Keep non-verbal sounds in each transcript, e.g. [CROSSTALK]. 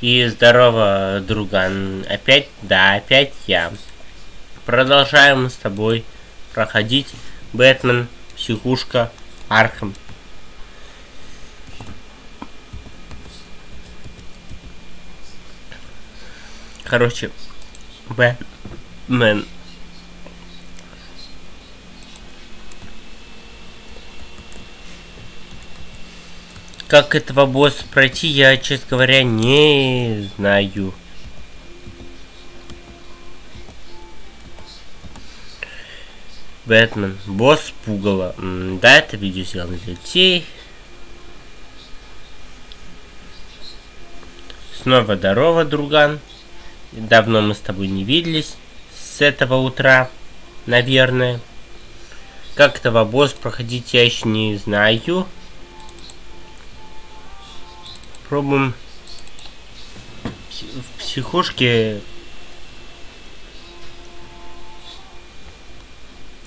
И здорово, друган. Опять, да, опять я. Продолжаем с тобой проходить Бэтмен, Психушка, Архам. Короче, Бэтмен. Как этого босса пройти, я, честно говоря, не знаю. Бэтмен. Босс пугало. Да, это видео сделано для детей. Снова здорово, друган. Давно мы с тобой не виделись. С этого утра, наверное. Как этого босс проходить я еще не знаю. Пробуем в психушке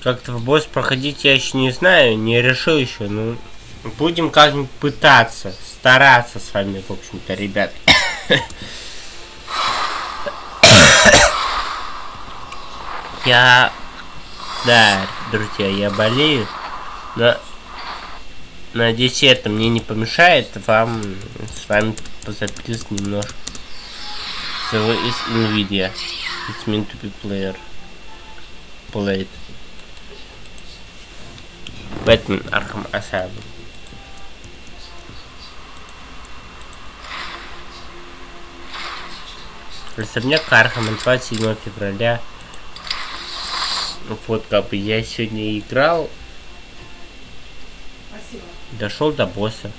как-то в босс проходить я еще не знаю, не решил еще, ну будем как-нибудь пытаться, стараться с вами, в общем-то, ребят. Я, да, друзья, я болею, но Надеюсь, это мне не помешает вам с вами позаписывать немножко. So is NVIDIA. It's meant to be player. Played. Batman Arkham Asylum. Особняк Архам 27 февраля. Вот как бы я сегодня играл Дошел до босса.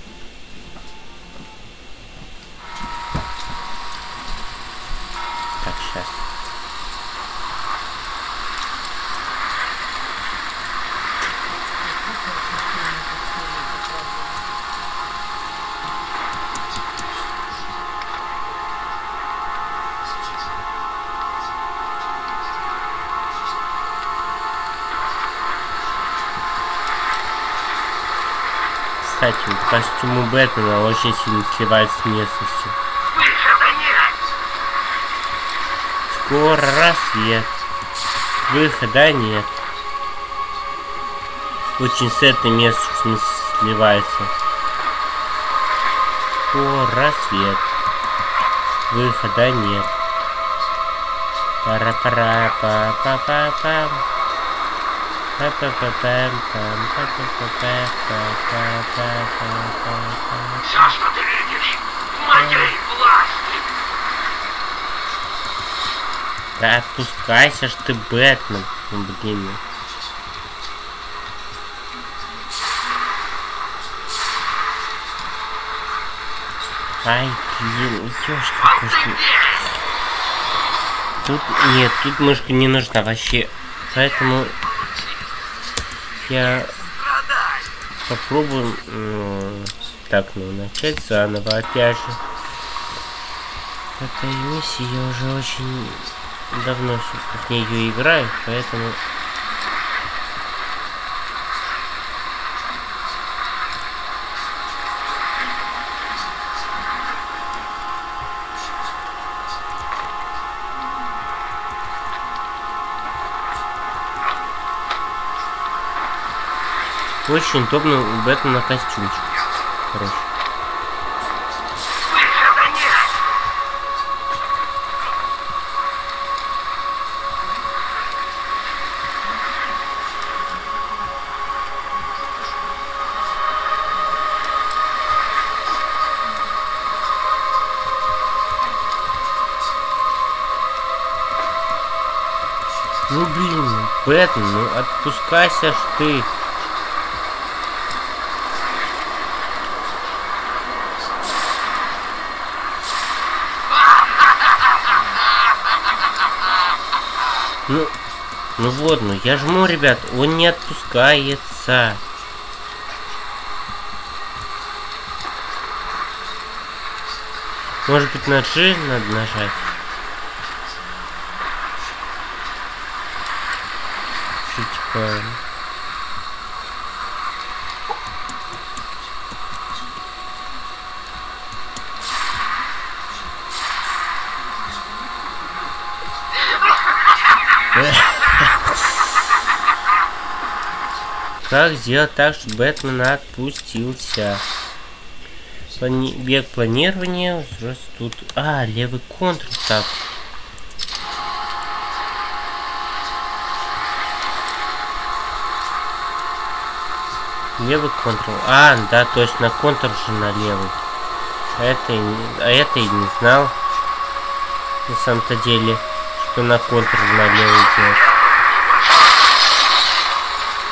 Кстати, костюму Бэтмена очень сильно сливается с местностью. Выхода нет! Скоро рассвет. Выхода нет. Очень с этой местностью сливается. Скоро рассвет. Выхода нет. Пара-пара-па-па-па-пам. Все, что ты видишь, в моей власти. Да отпускайся ж ты, Бэтмен. Блин. Ай, блин, ёшка кошка. Тут, нет, тут мышка не нужна вообще. Поэтому я попробую так, ну, начать заново, опять же. Этой миссии я уже очень давно в нее играю, поэтому... Очень удобно у Бэтмена костюмчик. Нет! Ну блин, Бэтмен, ну отпускайся ж ты. Ну вот, ну я жму, ребят, он не отпускается. Может быть на G надо нажать? Что типа... Как сделать так, чтобы Бэтмен отпустился? Плани... Бег планирования. Тут... А, левый контур. Так. Левый контур. А, да, точно, контур же на левый. А это, а это и не знал. На самом-то деле, что на контур на левый делать.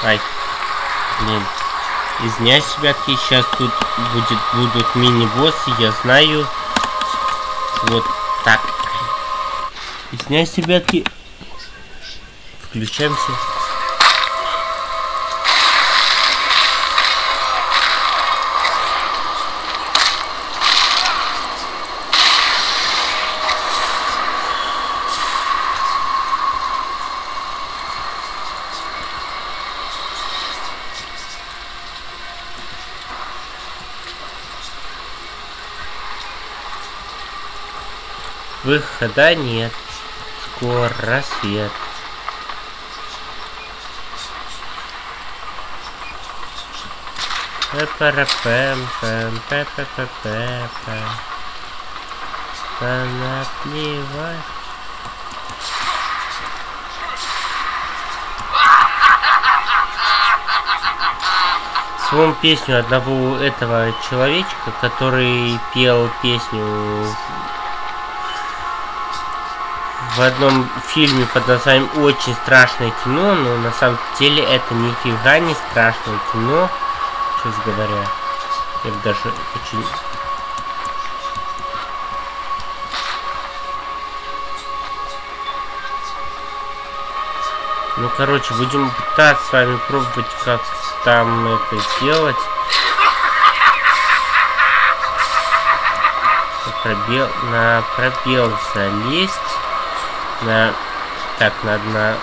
Ай. Блин. Извиняюсь, ребятки, сейчас тут будет, будут мини-боссы, я знаю. Вот так. Извиняюсь, ребятки. Включаемся. Выхода нет. Скоро рассвет. Пэм пэм пэ пэ пэ пэ пэ Наплевать. Вспомнил песню одного этого человечка, который пел песню в одном фильме под названием «Очень страшное кино», но на самом деле это нифига не страшное кино, честно говоря. Я даже очень... Ну, короче, будем пытаться с вами пробовать, как там это сделать. пробел, на пробел залезть на... Так, надо на...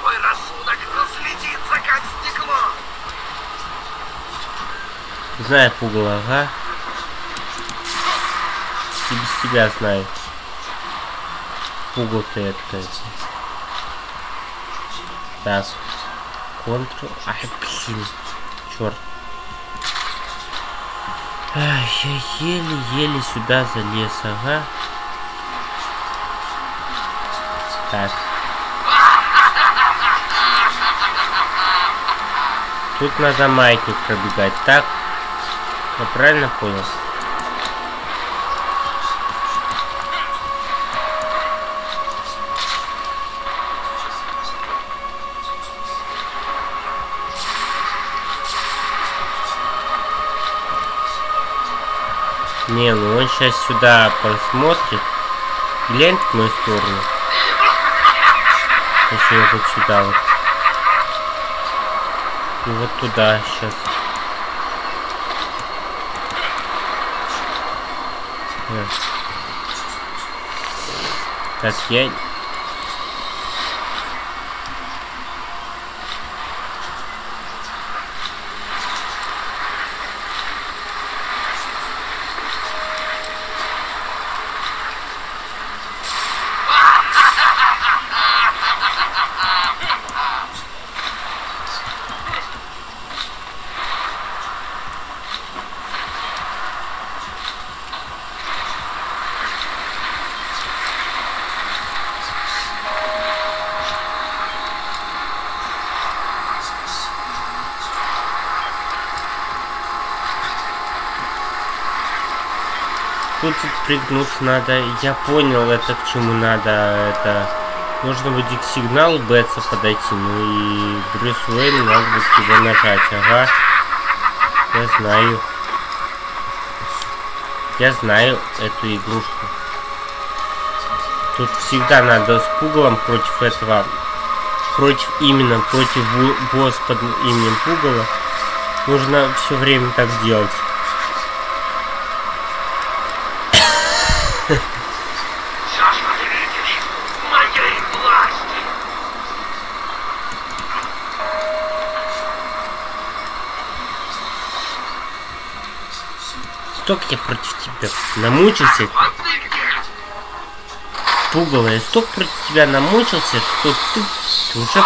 Твой рассудок разлетится, как стекло. Знаю пугало, ага. И без тебя знаю это. Так. Контрол. Ай, блин. Черт. Ай, я еле-еле сюда залез, ага. Так. Тут надо маятник пробегать, так? Я правильно понял? Не, ну он сейчас сюда посмотрит. Глянь в мою сторону. Точнее, вот сюда вот. И вот туда сейчас. Так, я тут пригнуться надо. Я понял, это к чему надо. Это нужно будет к сигналу Бетса подойти. Ну и Брюс Уэйн надо будет его нажать. Ага. Я знаю. Я знаю эту игрушку. Тут всегда надо с пугалом против этого. Против именно против босс под именем пугала. Нужно все время так делать. Столько я против тебя намучился, пугало, я столько против тебя намучился, что ты, уже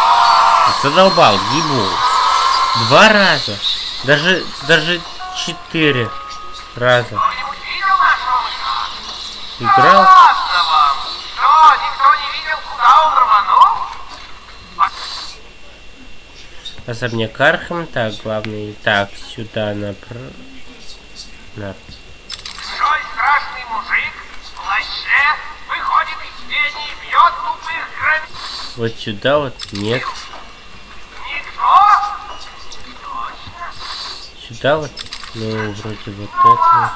задолбал, ебу. Два раза, даже, даже четыре раза играл. Особняк Архам, так, главный, так, сюда направо. На... Большой страшный мужик в плаще выходит из тени и бьет тупых громил. Вот сюда вот, нет, Никто? Точно. сюда вот, ну, вроде вот это вот.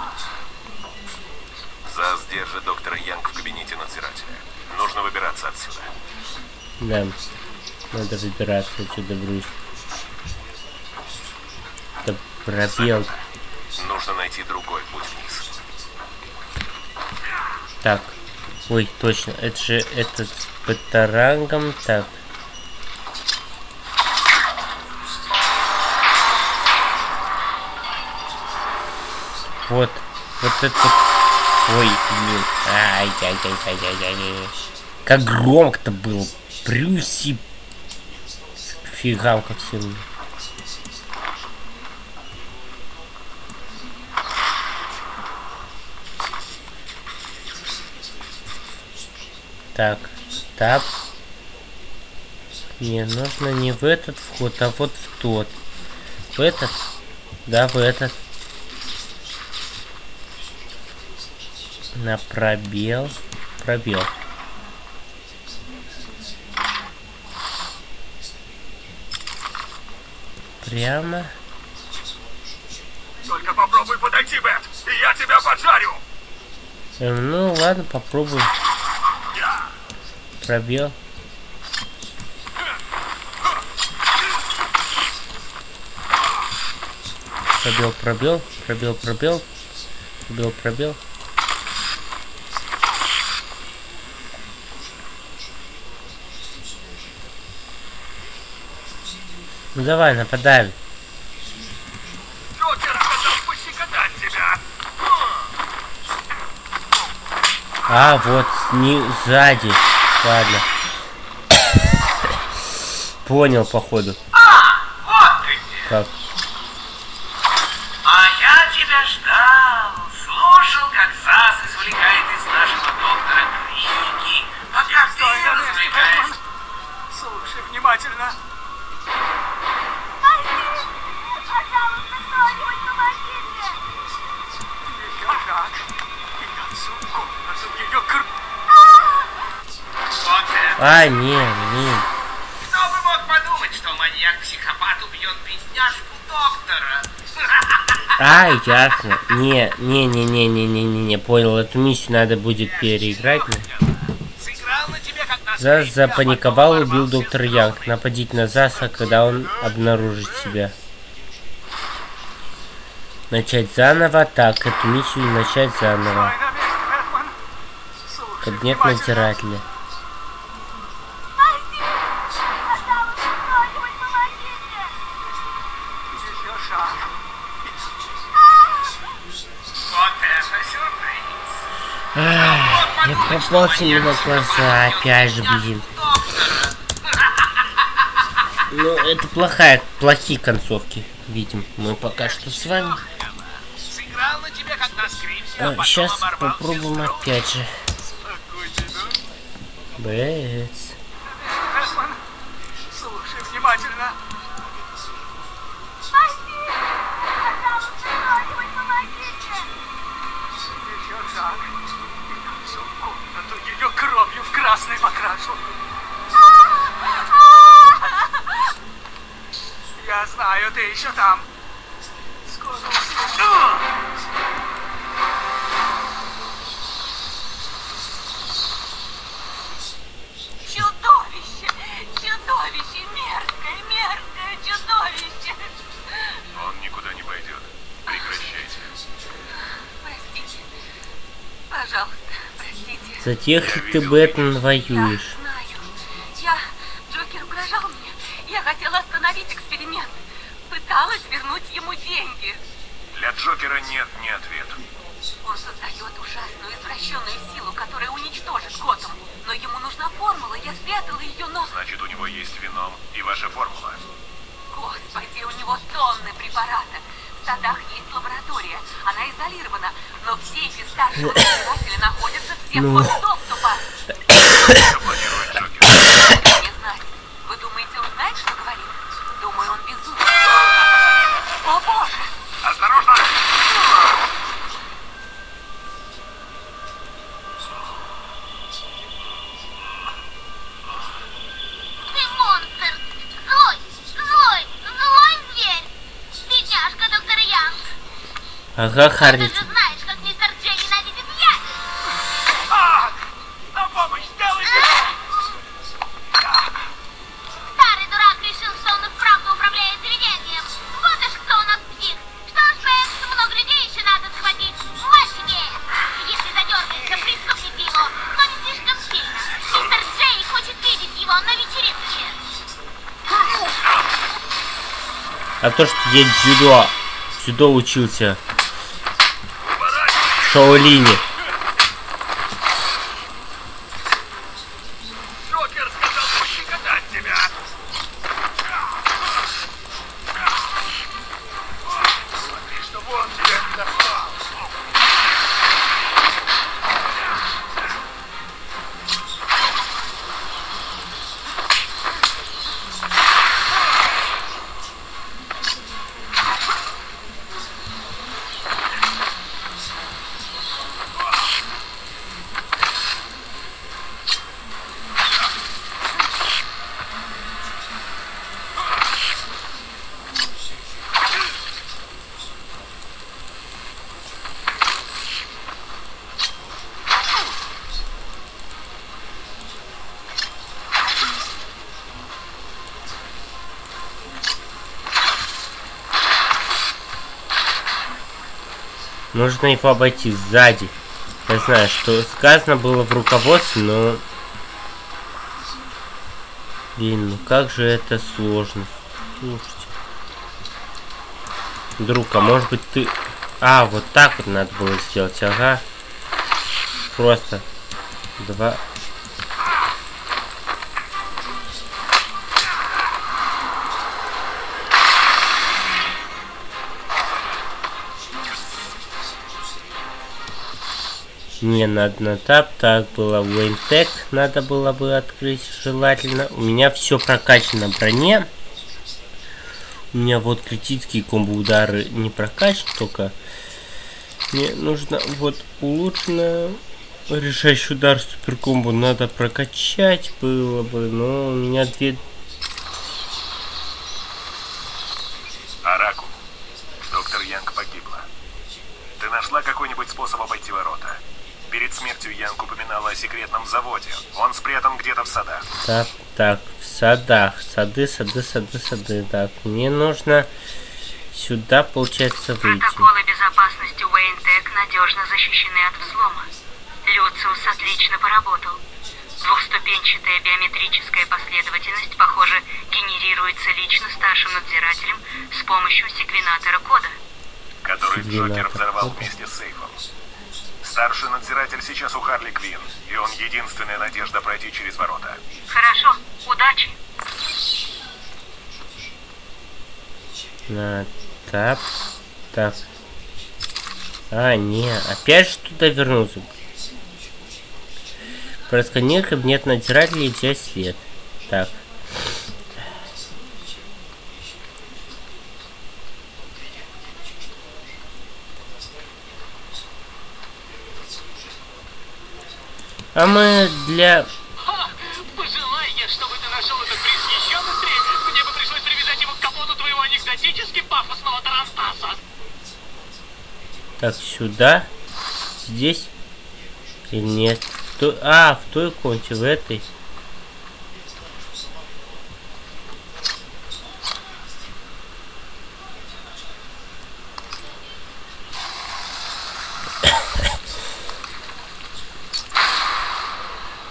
ЗАС держит доктора Янг в кабинете надзирателя. Нужно выбираться отсюда. Да, надо выбираться отсюда, Брюс. Да пробел. Нужно найти другой путь вниз. Так. Ой, точно, это же этот с батарангом. Так. Вот. Вот это. Ой, блин. Ай-яй-яй-яй-яй-яй. Как громко-то было. Брюси. Фигам как всем. Так, так. Не, нужно не в этот вход, а вот в тот. В этот? Да, в этот. На пробел. Пробел. Прямо. Только попробуй подойти, Бет, и я тебя поджарю. Эм, ну ладно, попробуем. Пробел. Пробел, пробел, пробел, пробел, пробел, пробел. Ну давай, нападаем. А, вот, не сзади. Ладно. Понял, походу. Вот ты где. Как? Маньяк-психопат убьет бедняжку доктора? А, ясно. Не, не, не, не, не, не, не, не, понял. Эту миссию надо будет переиграть. Зас запаниковал, убил дом. Янг. Нападить на Заса, когда он обнаружит себя. Начать заново. Так, эту миссию начать заново. Кабинет надзирателя. Мне на глаза. Опять же, блин. Ну, это плохая, плохие концовки. Видим мы пока что с вами. Тебе, а сейчас попробуем опять же. Бэц. Красный покрашу. Я знаю, ты еще там. Скоро услышу. За тех ли ты, Бэтмен, воюешь? Я знаю. Я... Джокер угрожал мне. Я хотела остановить эксперимент. Пыталась вернуть ему деньги. Для Джокера нет ни ответа. Он создает ужасную извращенную силу, которая уничтожит Готэм. Но ему нужна формула, я спрятала ее, но... Значит, у него есть вином и ваша формула. Господи, у него тонны препарата. В садах есть лаборатория. Она изолирована. Но в сейфе старшего надзирателя находятся все [COUGHS] Ну. доступа. Вы думаете, он знает, что говорит? Думаю, он безумен. О, Боже! Осторожно! Ты монстр! То, что я дзюдо, дзюдо учился. В Шаолине. Нужно его обойти сзади. Я знаю, что сказано было в руководстве, но... Блин, ну как же это сложно. Слушайте. Друг, а может быть ты... А, вот так вот надо было сделать, ага. Просто. Два... Не, надо на тап, так было Вейнтек, надо было бы открыть желательно. У меня все прокачано броне. У меня вот критические комбо удары не прокачаны, только мне нужно вот улучшенное решающий удар супер комбо надо прокачать было бы, но у меня две Араку. Доктор Янг погибла. Ты нашла какой-нибудь способ обойти ворота? Перед смертью Янг упоминала о секретном заводе. Он спрятан где-то в садах. Так, так, в садах. Сады, сады, сады, сады. Так, мне нужно сюда, получается, выйти. Протоколы безопасности Уэйнтек надежно защищены от взлома. Люциус отлично поработал. Двухступенчатая биометрическая последовательность, похоже, генерируется лично старшим надзирателем с помощью секвенатора кода. который Секвенатор. Джокер взорвал вместе с сейфом. Старший надзиратель сейчас у Харли Квин, и он единственная надежда пройти через ворота. Хорошо, удачи. На тап. Так. А, не, опять же туда вернулся. Просканируй кабинет надзирателя и взять след. Так. А мы для... Ха! Пожелай я, чтобы ты нашел этот приз еще быстрее. Мне бы пришлось привязать его к капоту твоего анекдотически пафосного Тарантаса. Так, сюда. Здесь. Или нет? В той- А, в той комнате, в этой.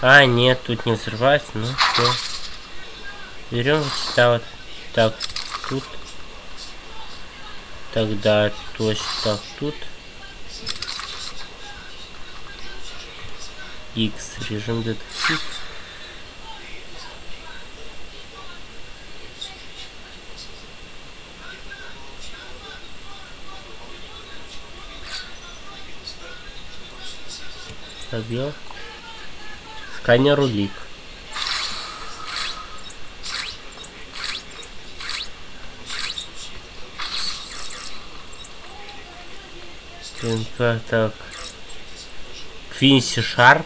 А, нет, тут не взрывать, ну все. Берем вот сюда вот. Так, тут. Тогда точно так, тут. X. Режим детектив. Пробел. Сканер улик. ТНК, так. Квинси Шарп.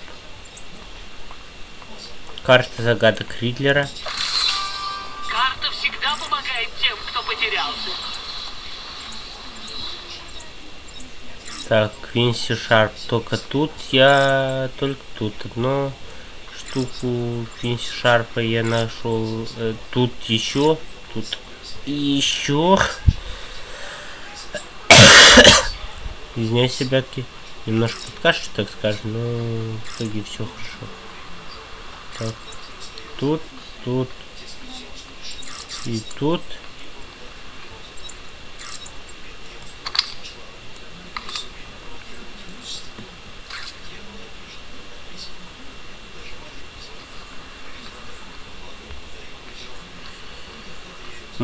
Карта загадок Ридлера. Карта всегда помогает тем, кто потерялся. Так, Квинси Шарп. Только тут я... Только тут одну штуку Квинси Шарпа я нашел. Э, тут еще. Тут еще. [COUGHS] Извиняюсь, ребятки. Немножко подкашу, так скажем, но в итоге все хорошо. Так. Тут, тут. И тут.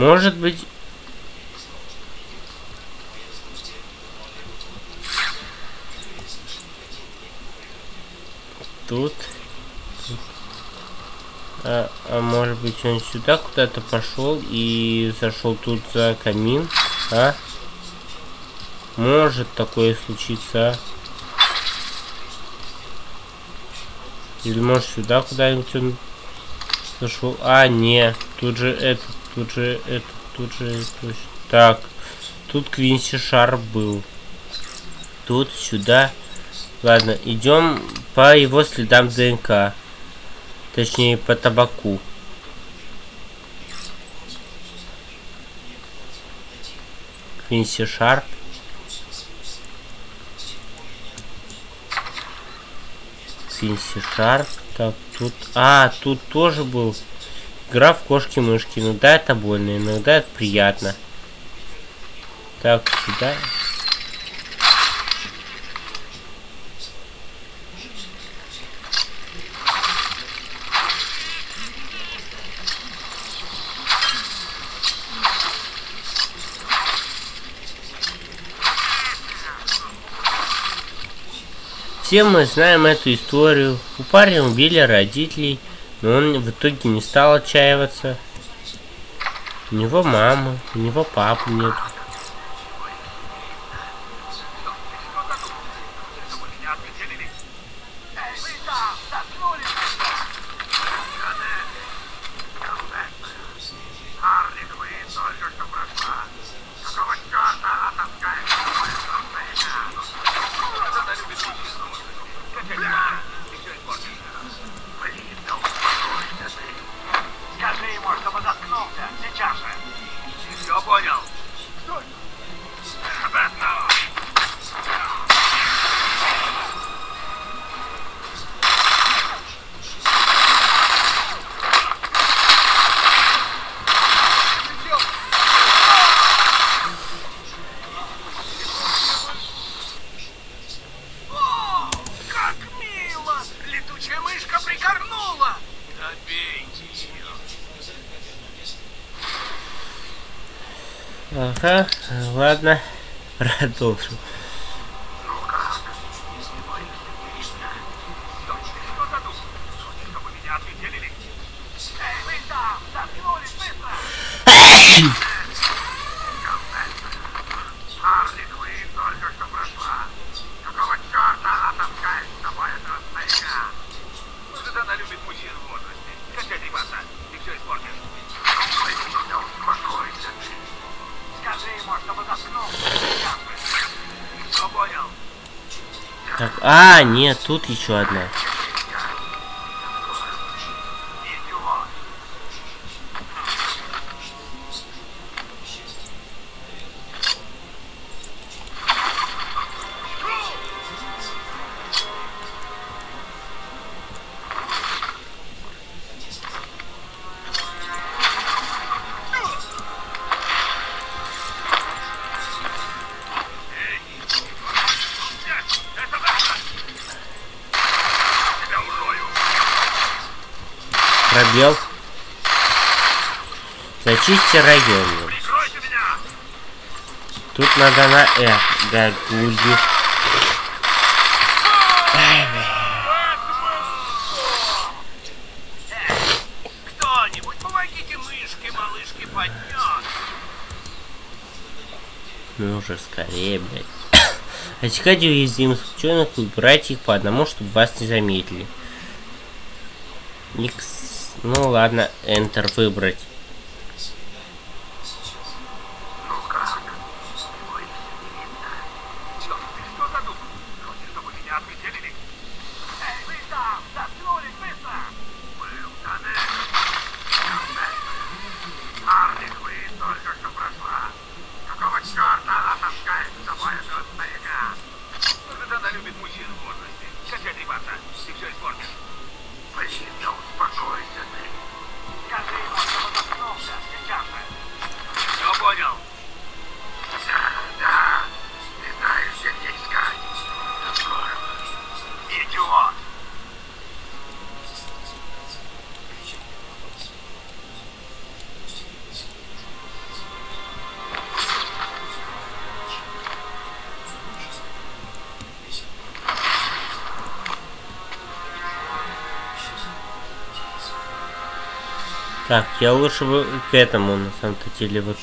Может быть... Тут. А, а может быть он сюда куда-то пошел и зашел тут за камин, а? Может такое случиться, а? Или может сюда куда-нибудь он зашел? А, не, тут же этот, тут же этот, тут же это. Так, тут Квинси Шар был. Тут сюда. Ладно, идем по его следам ДНК. Точнее, по табаку. Квинси Шарп. Квинси Шарп. Так, тут... А, тут тоже был игра в кошки-мышки. Иногда это больно, иногда это приятно. Так, сюда. Все мы знаем эту историю. У парня убили родителей, но он в итоге не стал отчаиваться. У него мама, у него папы нет. А, нет, тут еще одна. Зачисти район. Тут надо на Э. Поднять! Ну уже скорее, блядь. Отсекать уязвимых ученых и убирать их по одному, чтобы вас не заметили. X. Ну ладно, Enter выбрать. Так, я лучше бы к этому, на самом-то деле, вот.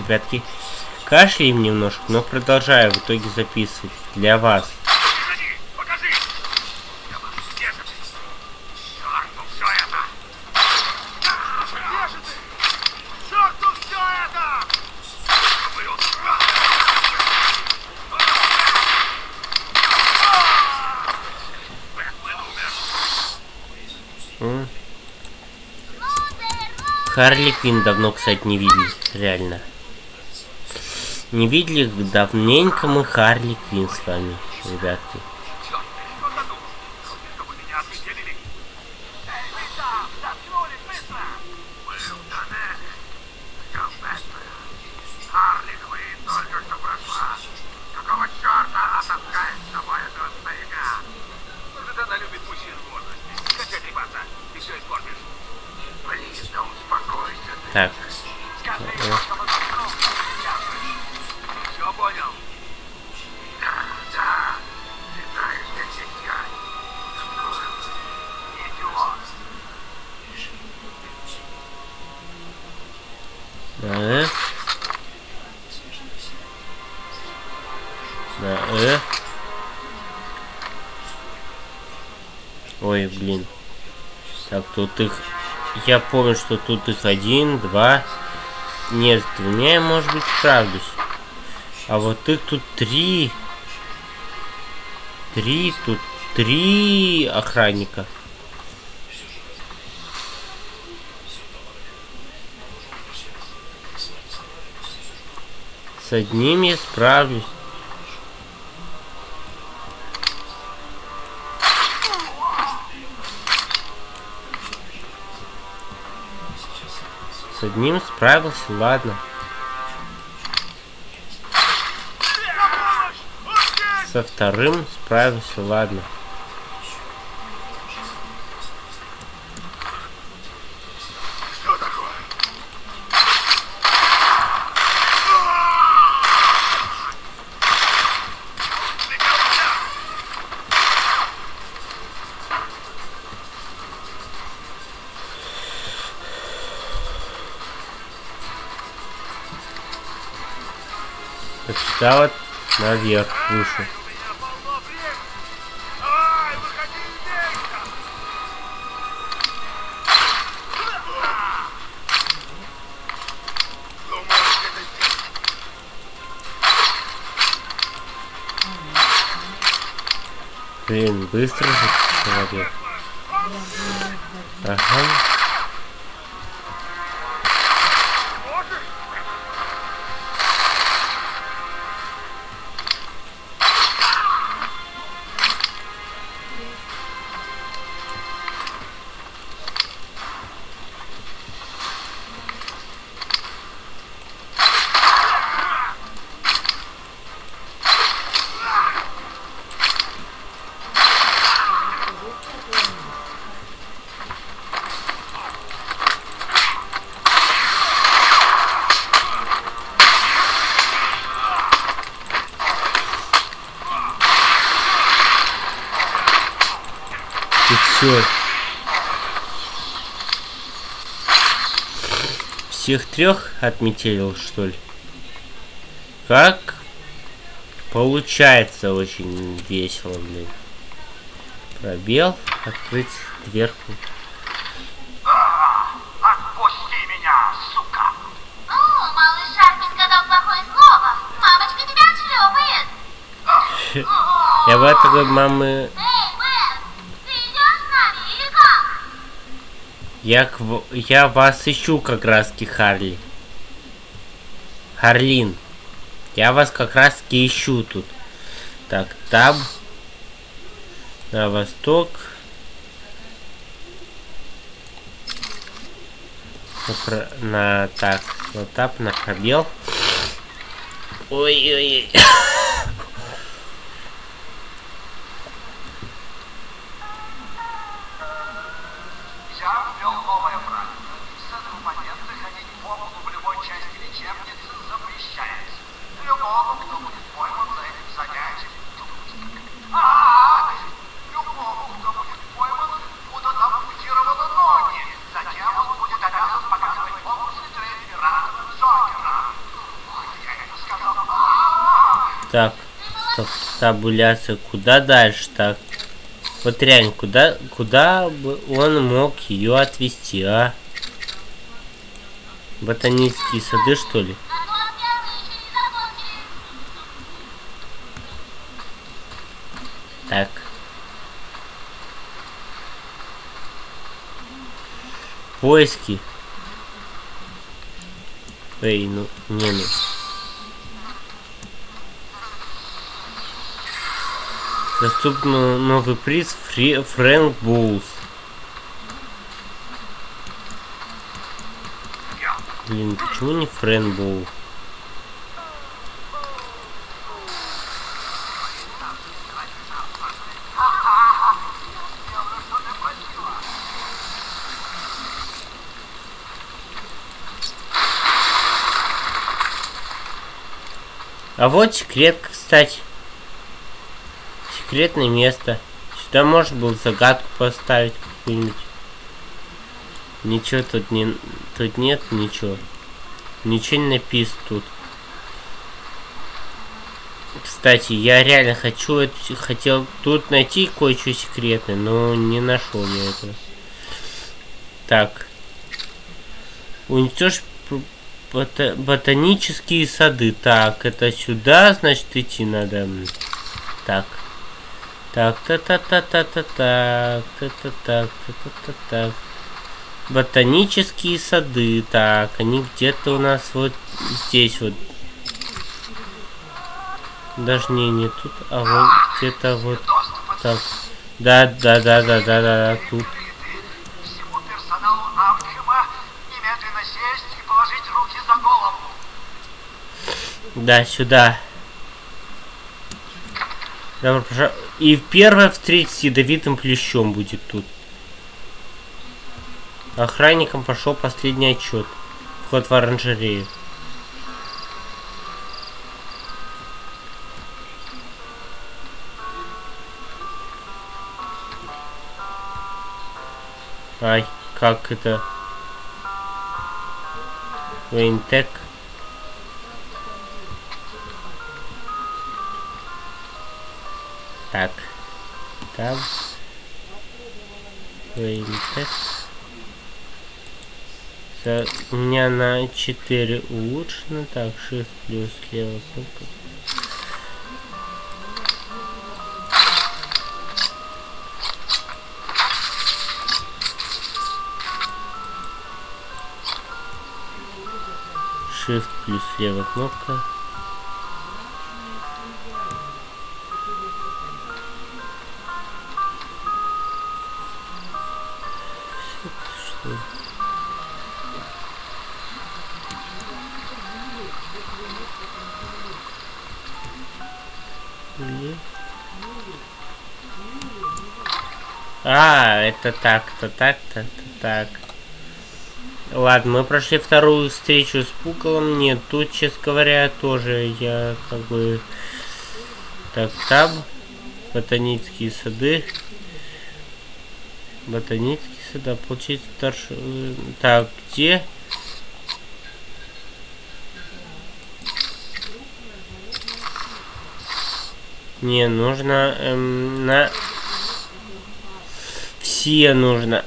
Ребятки. Кашляем немножко, но продолжаю в итоге записывать для вас. Харли Квин давно, кстати, не видели. Реально. Не видели давненько мы Харли Квин с вами, ребятки. Тут их... Я помню, что тут их один, два... Нет, с двумя может быть, справлюсь. А вот их тут три. Три, тут три охранника. С одним я справлюсь. Одним справился, ладно. Со вторым справился, ладно. Сюда вот наверх, выше. Блин, быстро же человек. Ага. Всех трех отметил, что ли? Как? Получается очень весело, блин. Пробел, открыть дверку. Отпусти меня, сука! О, малыш Армин сказал плохое слово. Мамочка тебя отшлепает. [LAUGHS] Я бы от такой мамы... Я, к я вас ищу как раз Харли. Харлин. Я вас как раз ищу тут. Так, таб. На восток. На, на- так, на таб, на пробел. Ой-ой-ой. Я ввел новое правило. Сын-оппоненты ходить по полу в любой части лечебницы запрещается. Любому, кто будет пойман за этим занятием, а любому, кто будет пойман, будут ампутированы ноги. Затем он будет обязан показывать фокусы для императора Джокера. Вот я это сказал. А-а-а! Так, стоп, табуляция. Куда дальше? Так. Вот реально, куда, куда бы он мог ее отвезти, а? Ботанические сады, что ли? Так. Поиски. Эй, ну, не ну. Доступен новый приз Фри Фрэнк Боулс. Блин, почему не Фрэнк Боул? А вот секрет, кстати. Секретное место. Сюда можно было загадку поставить какую-нибудь. Ничего тут не... Тут нет ничего. Ничего не написано тут. Кстати, я реально хочу хотел тут найти кое-что секретное, но не нашел я этого. Так. Уничтожь бота- ботанические сады. Так, это сюда, значит, идти надо. Так. Так, та та та та та так, та та так, та та та так. Ботанические сады. Так, они где-то у нас вот здесь вот. Даже не, не тут, а вот где-то вот так. Да, да, да, да, да, да, да, тут. Да, сюда. Добро пожаловать. И первое встретить с ядовитым плющом будет тут. Охранникам пошел последний отчет. Вход в оранжерею. Ай, как это? Вейнтек. так там Вейнтекс. У меня на 4 улучшено, так, shift плюс левая кнопка. Shift плюс левая кнопка. А, это так-то, так-то, это так. Ладно, мы прошли вторую встречу с Пуколом. Нет, тут, честно говоря, тоже я как бы... Так, таб. Ботанические сады. Ботанические сады. Получить старший... Так, где? Не, нужно эм, на... Все нужно.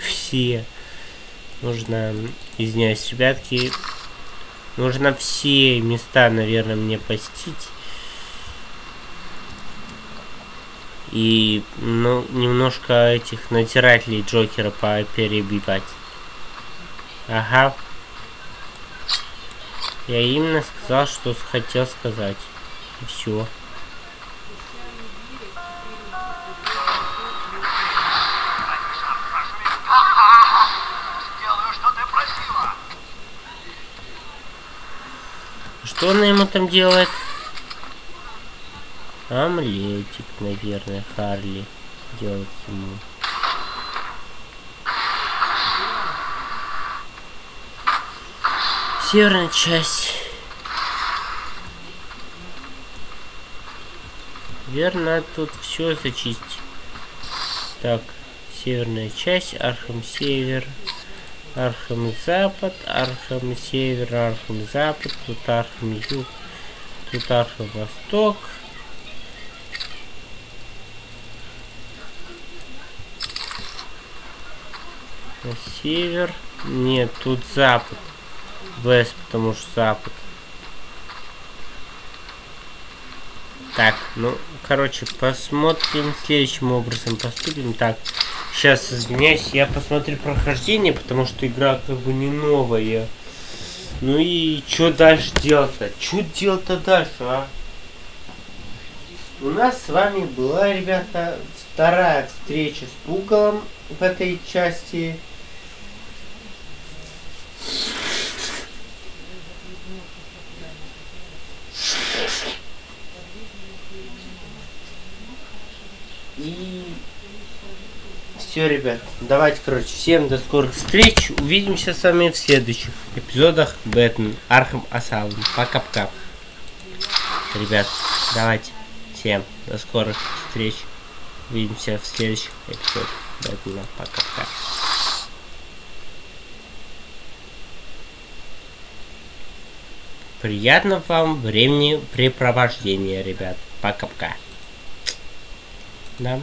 Все. Нужно, извиняюсь, ребятки, нужно все места, наверное, мне посетить. И, ну, немножко этих натирателей Джокера перебивать. Ага. Я именно сказал, что хотел сказать. Все. Что она ему там делает? Омлетик, наверное, Харли делает ему. Северная часть. Верно, тут все зачистить. Так, северная часть, Архам Север, Архам Запад, Архам Север, Архам Запад, тут Архам Юг, тут Архам Восток. Север. Нет, тут запад. Вест, потому что запад. Так, ну, короче, посмотрим следующим образом поступим. Так, сейчас извиняюсь, я посмотрю прохождение, потому что игра как бы не новая. Ну и что дальше делать-то? Что делать-то дальше, а? У нас с вами была, ребята, вторая встреча с Пугалом в этой части. Все, ребят, давайте, короче, всем до скорых встреч. Увидимся с вами в следующих эпизодах Бэтмен Arkham Asylum. Пока-пока. Ребят, давайте. Всем до скорых встреч. Увидимся в следующих эпизодах Бэтмена. Пока-пока. Приятного вам времени препровождения, ребят. Пока-пока. Да.